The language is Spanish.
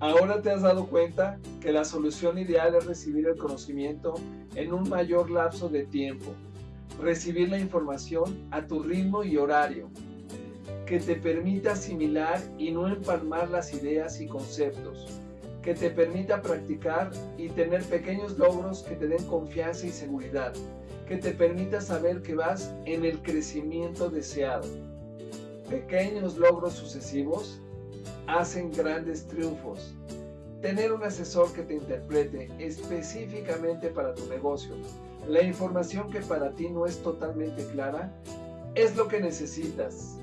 Ahora te has dado cuenta que la solución ideal es recibir el conocimiento en un mayor lapso de tiempo, recibir la información a tu ritmo y horario, que te permita asimilar y no empalmar las ideas y conceptos, que te permita practicar y tener pequeños logros que te den confianza y seguridad, que te permita saber que vas en el crecimiento deseado. Pequeños logros sucesivos hacen grandes triunfos. Tener un asesor que te interprete específicamente para tu negocio la información que para ti no es totalmente clara es lo que necesitas.